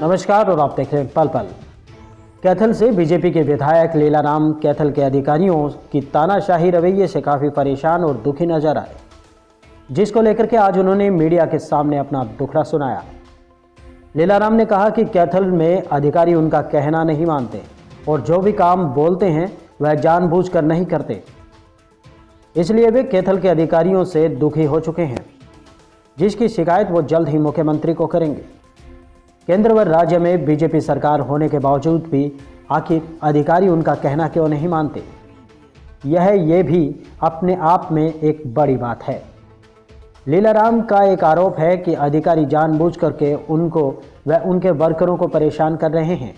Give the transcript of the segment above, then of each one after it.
नमस्कार और आप देख रहे हैं पल पल। कैथल से बीजेपी के विधायक लीलाराम कैथल के अधिकारियों की तानाशाही रवैये से काफ़ी परेशान और दुखी नज़र आए, जिसको लेकर के आज उन्होंने मीडिया के सामने अपना दुखड़ा सुनाया। लीलाराम ने कहा कि कैथल में अधिकारी उनका कहना नहीं मानते और जो भी काम बोलते हैं, वह जानबूझकर नहीं करते। इसलिए वे कैथल के अधिकारियों से दुखी हो चुके हैं, जिसकी शिकायत वो जल्द ही मुख्यमंत्री को करेंगे। केंद्र व राज्य में बीजेपी सरकार होने के बावजूद भी आखिर अधिकारी उनका कहना क्यों नहीं मानते? यह, ये भी अपने आप में एक बड़ी बात है। लीलाराम का एक आरोप है कि अधिकारी जानबूझ करके उनको व उनके वर्करों को परेशान कर रहे हैं,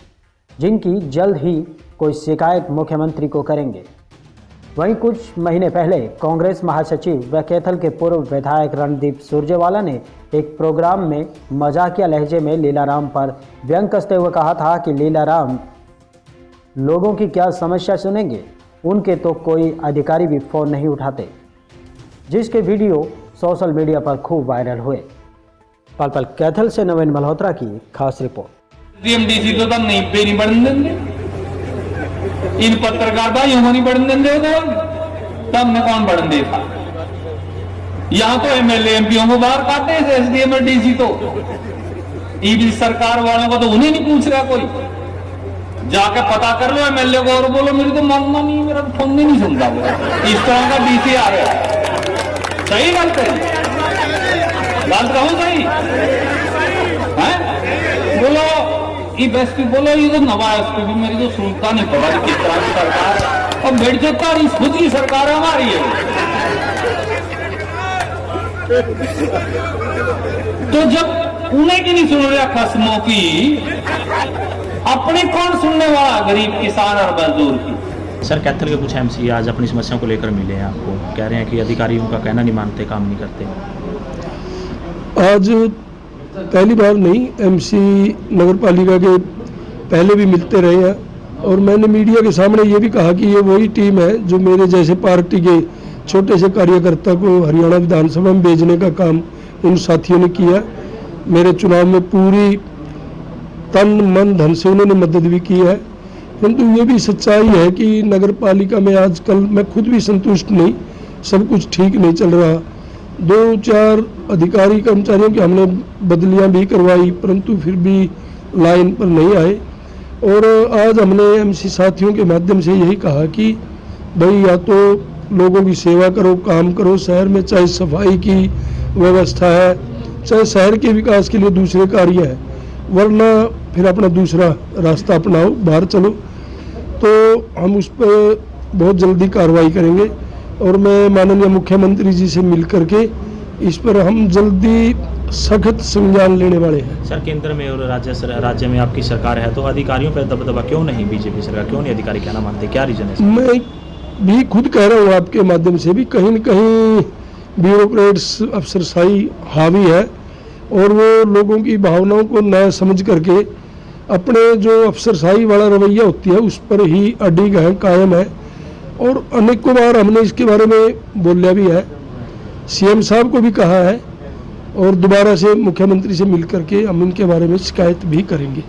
जिनकी जल्द ही कोई शिकायत मुख्यमंत्री को करेंगे। वहीं कुछ महीने पहले कांग्रेस महासचिव व कैथल के पूर्व विधायक रणदीप सुरजेवाला ने एक प्रोग्राम में मजाकिया लहजे में लीलाराम पर व्यंग कसते हुए कहा था कि लीलाराम, लोगों की क्या समस्या सुनेंगे? उनके तो कोई अधिकारी भी फ़ोन नहीं उठाते। जिसके वीडियो सोशल मीडिया पर खूब वायरल हुए। पल पल कैथल से नवीन मल्होत्रा की खास रिपोर्ट। तो नहीं इन पत्रकार भाइयों को नहीं बढ़ने तब में कौन बढ़ने देता यहाँ तो एमएलए एमपीओ को बाहर काटे हैं एसडीएम और डीसी तो। ईडी सरकार वालों को तो उन्हें नहीं पूछ रहा कोई। जाके पता कर लो एमएलए को और बोलो, मेरी तो मानना नहीं, मेरा तो फ़ोन नहीं सुनता इस तरह का डीसी आ रहा सही गलत है। गलत कहूँ सही। है? बोलो। बेस्ट भी बोलो ये तो नवा है उसको भी मेरी तो सुनता नहीं। पड़ा कि किस तरह की सरकार और बैठ जाता है खुद की सरकार हमारी है। तो जब उन्हें की नहीं सुन रहा खसमों की अपनी कौन सुनने वाला गरीब किसान और मजदूर की? सर कैथल के कुछ एमसी आज अपनी समस्याओं को लेकर मिले हैं आपको। कह रहे हैं कि अधिकारी उनका कहना नहीं मानते काम नहीं करते। आज पहली बार नहीं एमसी नगर पालिका के पहले भी मिलते रहे हैं और मैंने मीडिया के सामने ये भी कहा कि ये वही टीम है जो मेरे जैसे पार्टी के छोटे से कार्यकर्ता को हरियाणा विधानसभा में भेजने का काम उन साथियों ने किया। मेरे चुनाव में पूरी तन, मन, धन से उन्होंने मदद भी की है। परंतु ये भी सच्चाई है कि नगर पालिका में आजकल मैं खुद भी संतुष्ट नहीं, सब कुछ ठीक नहीं चल रहा। दो चार अधिकारी कर्मचारियों की हमने बदलियाँ भी करवाई, परंतु फिर भी लाइन पर नहीं आए। और आज हमने एमसी साथियों के माध्यम से यही कहा कि भाई या तो लोगों की सेवा करो, काम करो, शहर में चाहे सफ़ाई की व्यवस्था है, चाहे शहर के विकास के लिए दूसरे कार्य है, वरना फिर अपना दूसरा रास्ता अपनाओ, बाहर चलो। तो हम उस पर बहुत जल्दी कार्रवाई करेंगे। और मैं माननीय मुख्यमंत्री जी से मिल करके इस पर हम जल्दी सख्त संज्ञान लेने वाले हैं। सर केंद्र में और राज्य सर, राज्य में आपकी सरकार है तो अधिकारियों पर दबदबा क्यों नहीं? बीजेपी सरकार क्यों नहीं अधिकारी? कहना मानते क्या रीजन है मैं भी खुद कह रहा हूँ आपके माध्यम से भी कहीं न कहीं ब्यूरोक्रेट्स अफसरशाही हावी है और वो लोगों की भावनाओं को न समझ करके अपने जो अफसरशाही वाला रवैया होती है उस पर ही अडिग है कायम है। और अनेकों बार हमने इसके बारे में बोलिया भी है। सीएम साहब को भी कहा है और दोबारा से मुख्यमंत्री से मिल करके हम इनके बारे में शिकायत भी करेंगे।